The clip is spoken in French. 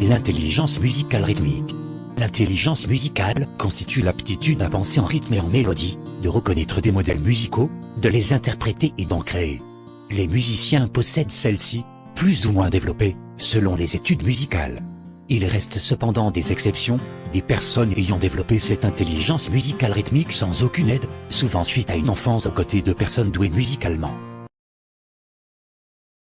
L'intelligence musicale rythmique. L'intelligence musicale constitue l'aptitude à penser en rythme et en mélodie, de reconnaître des modèles musicaux, de les interpréter et d'en créer. Les musiciens possèdent celle-ci, plus ou moins développée, selon les études musicales. Il reste cependant des exceptions, des personnes ayant développé cette intelligence musicale rythmique sans aucune aide, souvent suite à une enfance aux côtés de personnes douées musicalement.